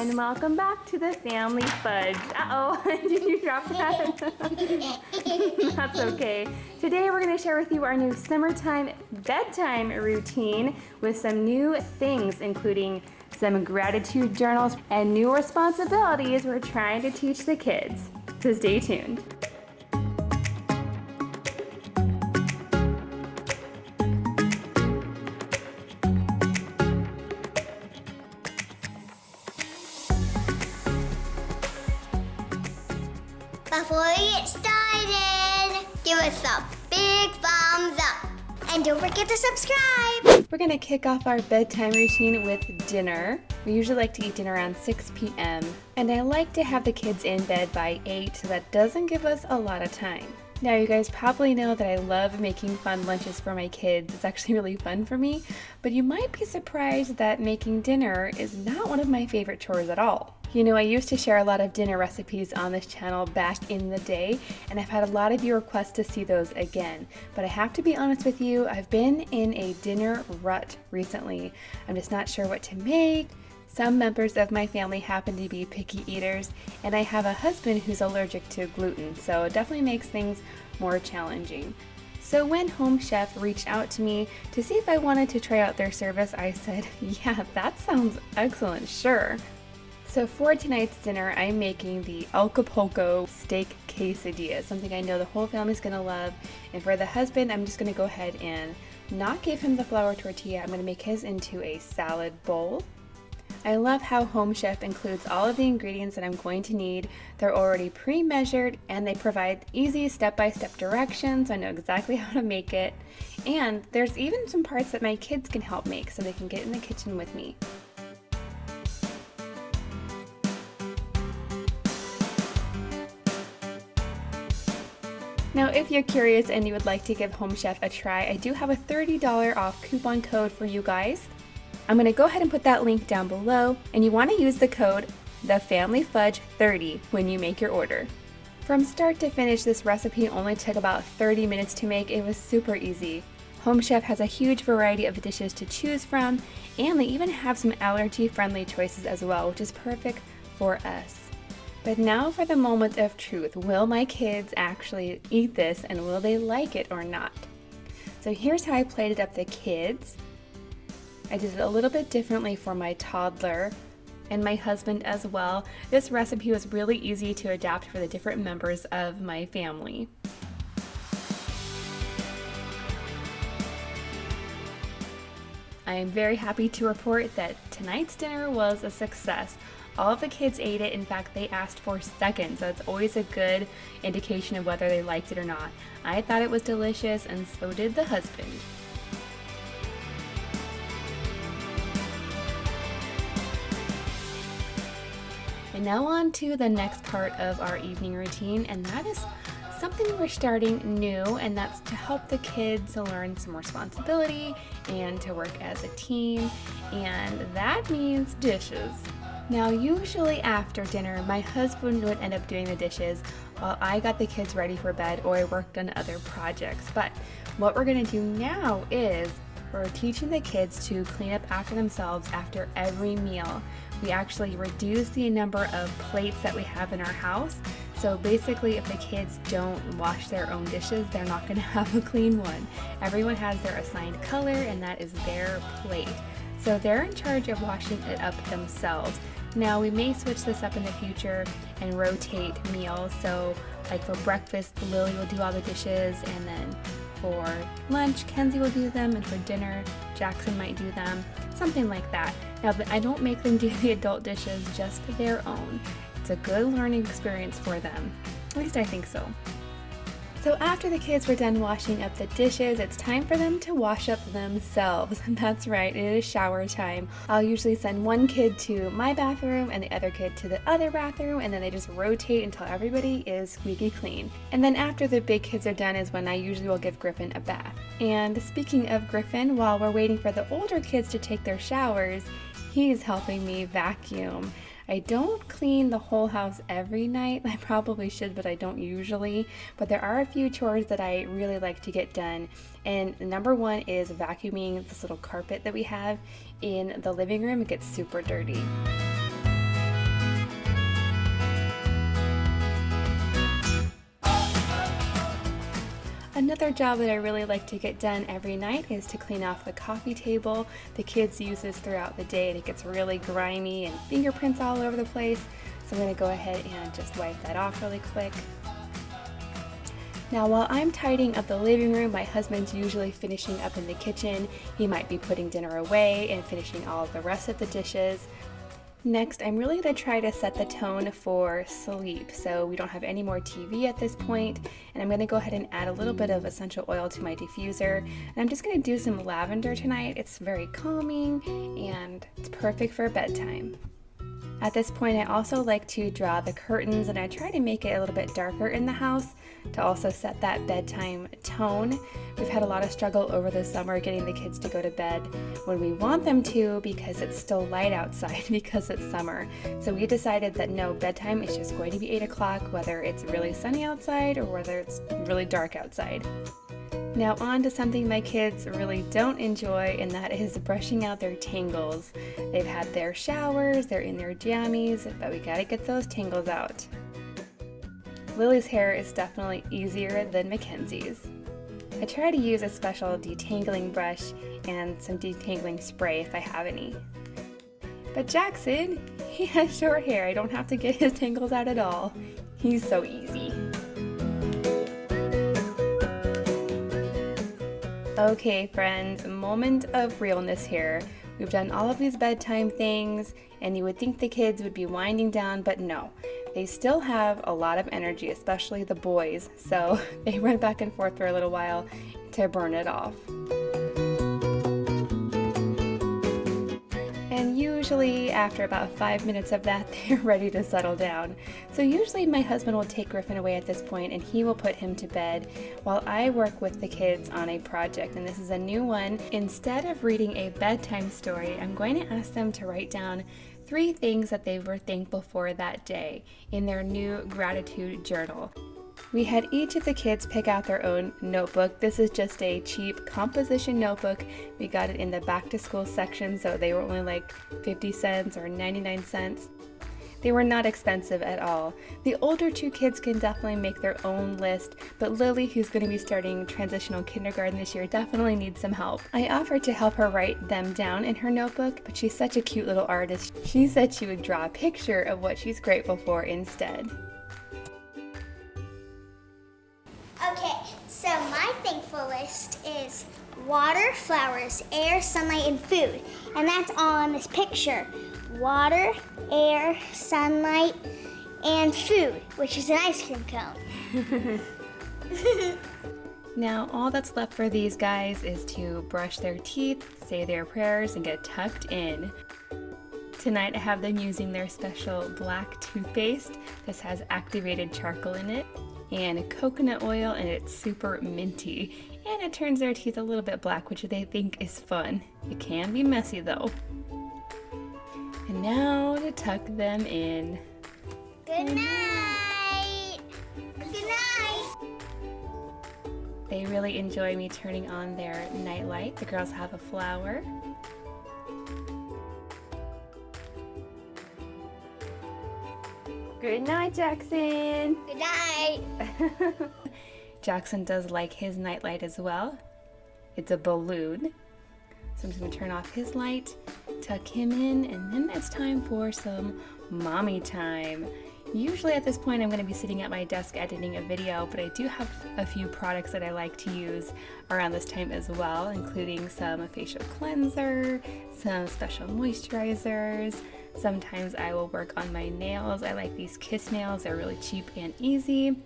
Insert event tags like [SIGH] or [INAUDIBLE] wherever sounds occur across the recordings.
and welcome back to the Family Fudge. Uh-oh, [LAUGHS] did you drop that? [LAUGHS] That's okay. Today we're going to share with you our new summertime bedtime routine with some new things, including some gratitude journals and new responsibilities we're trying to teach the kids. So stay tuned. Thumbs up. And don't forget to subscribe. We're gonna kick off our bedtime routine with dinner. We usually like to eat dinner around 6 p.m. And I like to have the kids in bed by 8 so that doesn't give us a lot of time. Now you guys probably know that I love making fun lunches for my kids. It's actually [LAUGHS] really fun for me, but you might be surprised that making dinner is not one of my favorite chores at all. You know, I used to share a lot of dinner recipes on this channel back in the day, and I've had a lot of you request to see those again. But I have to be honest with you, I've been in a dinner rut recently. I'm just not sure what to make. Some members of my family happen to be picky eaters, and I have a husband who's allergic to gluten, so it definitely makes things more challenging. So when Home Chef reached out to me to see if I wanted to try out their service, I said, [LAUGHS] yeah, that sounds excellent, sure. So for tonight's dinner, I'm making the Acapulco steak quesadilla, something I know the whole family's gonna love. And for the husband, I'm just gonna go ahead and not give him the flour tortilla. I'm gonna make his into a salad bowl. I love how Home Chef includes all of the ingredients that I'm going to need. They're already pre-measured and they provide easy step-by-step -step directions. I know exactly [LAUGHS] how to make it. And there's even some parts that my kids can help make so they can get in the kitchen with me. Now, if you're curious and you would like to give Home Chef a try, I do have a $30 off coupon code for you guys. I'm going to go ahead and put that link down below, and you want to use the code TheFamilyFudge30 when you make your order. From start to finish, this recipe only took about 30 minutes to make. It was super easy. Home Chef has a huge variety of dishes to choose from, and they even have some allergy-friendly choices as well, which is perfect for us. But now for the moment of truth. Will my kids actually eat this and will they like it or not? So here's how I plated up the kids. I did it a little bit differently for my toddler and my husband as well. This recipe was really easy to adapt for the different members of my family. I am very happy to report that tonight's dinner was a success. All of the kids ate it. In fact, they asked for seconds, so it's always a good indication of whether they liked it or not. I thought it was delicious, and so did the husband. And now on to the next part of our evening routine, and that is something we're starting new, and that's to help the kids learn some responsibility and to work as a team, and that means dishes. Now, usually after dinner, my husband would end up doing the dishes while I got the kids ready for bed or I worked on other projects. But what we're gonna do now is we're teaching the kids to clean up after themselves after every meal. We actually reduce the number of plates that we have in our house. So basically, if the kids don't wash their own dishes, they're not gonna [LAUGHS] have a clean one. Everyone has their assigned color and that is their plate. So they're in charge of washing it up themselves. Now we may switch this up in the future and rotate meals. So like for breakfast, Lily will do all the dishes and then for lunch, Kenzie will do them and for dinner, Jackson might do them, something like that. Now I don't make them [LAUGHS] do the adult dishes just their own. It's a good learning experience for them. At least I think so. So after the kids were done washing up the dishes, it's time for them to wash up themselves. [LAUGHS] That's right, it is shower time. I'll usually send one kid to my bathroom and the other kid to the other bathroom and then they just rotate until everybody is squeaky clean. And then after the big kids are done is when I usually will give Griffin a bath. And speaking of Griffin, while we're waiting for the older kids to take their showers, he's helping me vacuum. I don't clean the whole house every night. [LAUGHS] I probably should, but I don't usually. But there are a few chores that I really like to get done. And number one is vacuuming this little carpet that we have in the living room. It gets super dirty. Another job that I really like to get done every night is to clean off the coffee table. The kids use this throughout the day and it gets really grimy and fingerprints all over the place. So I'm gonna go ahead and just wipe that off really quick. Now while I'm tidying up the living room, my husband's usually finishing up in the kitchen. He might be putting dinner away and finishing all the rest of the dishes. Next, I'm really going to try to set the tone for sleep. So we don't have any more TV at this point, and I'm going to go ahead and add a little bit of essential oil to my diffuser. And I'm just going to do some lavender tonight. It's very calming and it's perfect for bedtime. At this point, I also like to draw the curtains and I try to make it a little bit darker in the house to also set that bedtime tone. We've had a lot of struggle over the summer getting the kids to go to bed when we want them to because it's still light outside [LAUGHS] because it's summer. So we decided that no, bedtime is just going to be 8 o'clock whether it's really sunny outside or whether it's really dark outside. Now on to something my kids really don't enjoy and that is brushing out their tangles. They've had their showers, they're in their jammies, but we gotta get those tangles out. Lily's hair is definitely easier than Mackenzie's. I try to use a special detangling brush and some detangling spray if I have any. But Jackson, [LAUGHS] he has short hair. I don't have to get his tangles out at all. He's so easy. Okay friends, moment of realness here. We've done all of these bedtime things and you would think the kids would be winding down, but no. They still have a lot of energy, especially the boys, so [LAUGHS] they run back and forth for a little while to burn it off. And usually after about five minutes of that [LAUGHS] they're ready to settle down. So usually my husband will take Griffin away at this point and he will put him to bed while I work with the kids on a project and this is a new one. Instead of reading a bedtime story, I'm going to ask them to write down three things that they were thankful for that day in their new gratitude journal. We had each of the kids pick out their own notebook. This is just a cheap composition notebook. We got it in the back to school section, so they were only like 50 cents or 99 cents. They were not expensive at all. The older two kids can definitely make their own list, but Lily, who's going to be starting transitional kindergarten this year, definitely needs some help. I offered to help her write them down in her notebook, but she's such a cute little artist. She said she would draw a picture of what she's grateful for instead. List is water, flowers, air, sunlight, and food. And that's all in this picture. Water, air, sunlight, and food, which is an ice cream cone. [LAUGHS] now, all that's left for these guys is to brush their teeth, say their prayers, and get tucked in. Tonight I have them using their special black toothpaste. This has activated charcoal in it and coconut oil and it's super minty and it turns their teeth a little bit black which they think is fun. It can be messy though. And now to tuck them in. Good night! Good night! They really enjoy me turning on their nightlight. The girls have a flower Good night, Jackson. Good night. [LAUGHS] Jackson does like his nightlight as well. It's a balloon. So I'm just gonna turn off his light, tuck him in, and then it's time for some mommy time. Usually at this point I'm going to be sitting at my desk editing a video, but I do have a few products that I like to use around this time as well, including some facial cleanser, some special moisturizers, Sometimes I will work on my nails. I like these kiss nails. They're really cheap and easy.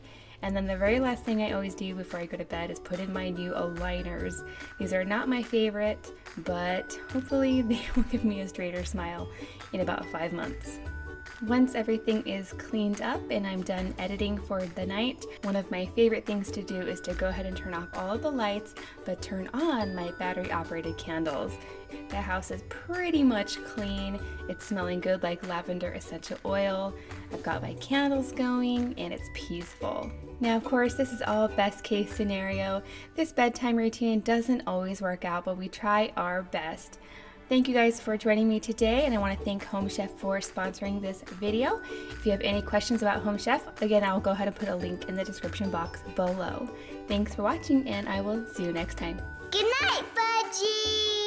And then the very last thing I always do before I go to bed is put in my new aligners. These are not my favorite, but hopefully [LAUGHS] they will give me a straighter smile in about five months. Once everything is cleaned up and I'm done editing for the night, one of my favorite things to do is to go ahead and turn off all of the lights, but turn on my battery operated candles. The house is pretty much clean. It's smelling good like lavender essential oil. I've got my candles going and it's peaceful. Now, of course, this is all best case scenario. This bedtime routine doesn't always work out, but we try our best. Thank you guys for joining me today, and I want to thank Home Chef for sponsoring this video. If you have any questions about Home Chef, again, I'll go ahead and put a link in the description box below. Thanks for watching, and I will see you next time. Good night, Fudgy!